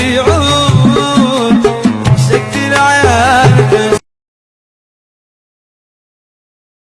اللي